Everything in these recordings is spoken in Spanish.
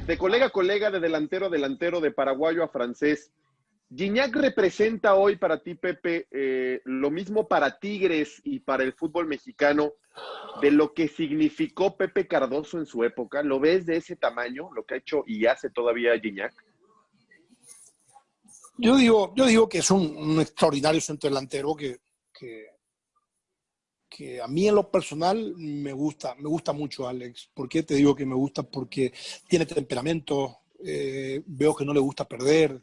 de colega a colega, de delantero a delantero, de paraguayo a francés, ¿Gignac representa hoy para ti, Pepe, eh, lo mismo para Tigres y para el fútbol mexicano de lo que significó Pepe Cardoso en su época? ¿Lo ves de ese tamaño, lo que ha hecho y hace todavía Gignac? Yo digo, yo digo que es un, extraordinario centro delantero que, a mí en lo personal me gusta, me gusta mucho Alex. ¿Por qué te digo que me gusta? Porque tiene temperamento, eh, veo que no le gusta perder,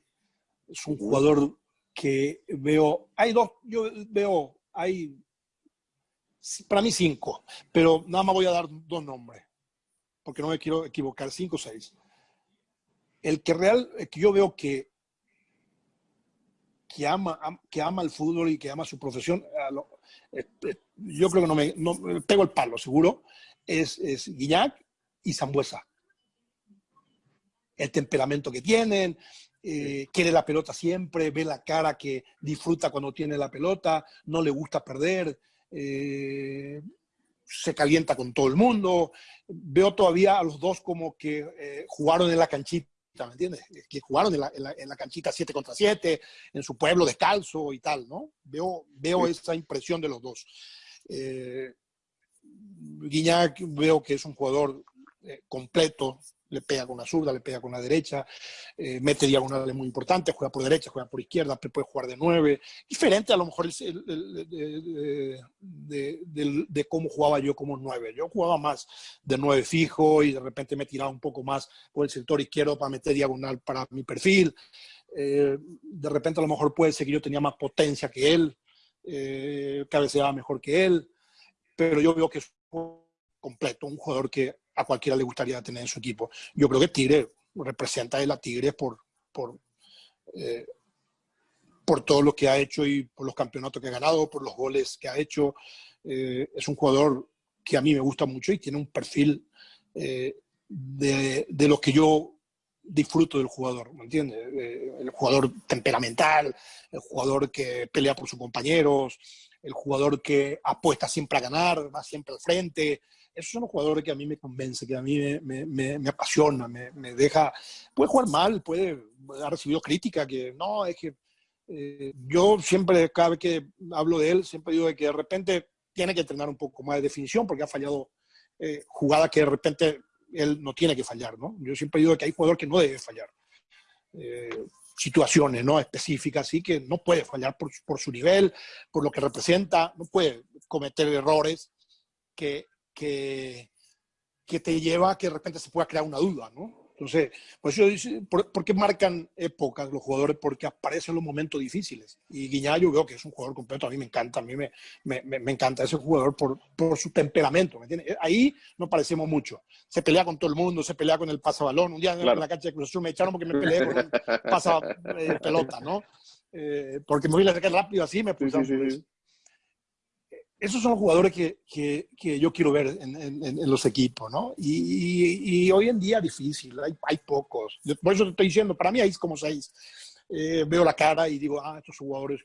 es un jugador que veo, hay dos, yo veo, hay, para mí cinco, pero nada más voy a dar dos nombres, porque no me quiero equivocar, cinco o seis. El que real, que yo veo que, que, ama, que ama el fútbol y que ama su profesión, eh, eh, yo creo que no me, no, pego el palo, seguro, es, es Guiñac y Zambuesa. El temperamento que tienen, eh, quiere la pelota siempre, ve la cara que disfruta cuando tiene la pelota, no le gusta perder, eh, se calienta con todo el mundo. Veo todavía a los dos como que eh, jugaron en la canchita, ¿me entiendes? Que jugaron en la, en la, canchita 7 contra 7, en su pueblo descalzo y tal, ¿no? Veo, veo esa impresión de los dos. Guiñac veo que es un jugador completo, le pega con la zurda, le pega con la derecha, eh, mete diagonales muy importantes, juega por derecha, juega por izquierda, puede jugar de nueve. Diferente a lo mejor de, cómo jugaba yo como nueve. Yo jugaba más de nueve fijo y de repente me tiraba un poco más por el sector izquierdo para meter diagonal para mi perfil. Eh, de repente a lo mejor puede ser que yo tenía más potencia que él, eh, cabeceaba mejor que él, pero yo veo que es completo, un jugador que a cualquiera le gustaría tener en su equipo. Yo creo que Tigre representa a la Tigre por, por, eh, por todo lo que ha hecho y por los campeonatos que ha ganado, por los goles que ha hecho. Eh, es un jugador que a mí me gusta mucho y tiene un perfil eh, de, de, lo que yo disfruto del jugador, ¿me entiendes? el jugador temperamental, el jugador que pelea por sus compañeros, el jugador que apuesta siempre a ganar, va siempre al frente, esos son los jugadores que a mí me convence, que a mí me, me, me, apasiona, me, me, deja... Puede jugar mal, puede haber recibido crítica, que no, es que eh, yo siempre, cada vez que hablo de él, siempre digo que de repente tiene que entrenar un poco más de definición porque ha fallado eh, jugadas que de repente él no tiene que fallar, ¿no? Yo siempre digo que hay jugadores que no debe fallar. Eh, situaciones ¿no? específicas, sí, que no puede fallar por, por, su nivel, por lo que representa, no puede cometer errores que que, que te lleva a que de repente se pueda crear una duda, ¿no? Entonces, por eso ¿por, qué marcan épocas los jugadores? Porque aparecen los momentos difíciles. Y Guiñá yo veo que es un jugador completo, a mí me encanta, a mí me, me, me encanta ese jugador por, por su temperamento, ¿me entiendes? Ahí no parecemos mucho. Se pelea con todo el mundo, se pelea con el pasabalón. Un día en la cancha de Cruz me echaron porque me peleé con el pasa eh, ¿no? Eh, porque me voy a sacar rápido así, me puse esos son los jugadores que, que, que yo quiero ver en, en, los equipos, ¿no? Y, y, hoy en día difícil, hay, hay pocos. Por eso te estoy diciendo, para mí hay como seis. Eh, veo la cara y digo, ah, estos jugadores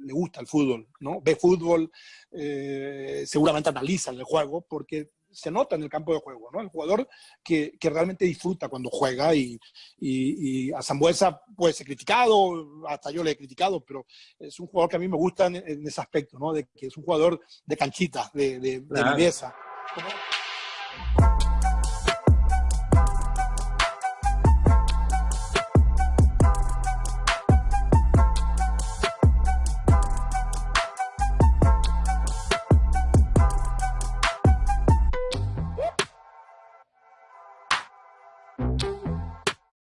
le gusta el fútbol, ¿no? Ve fútbol, eh, seguramente analizan el juego, porque se nota en el campo de juego, ¿no? El jugador que, que realmente disfruta cuando juega y, y, a Zambuesa puede ser criticado, hasta yo le he criticado, pero es un jugador que a mí me gusta en, ese aspecto, ¿no? De que es un jugador de canchita, de, de, viveza.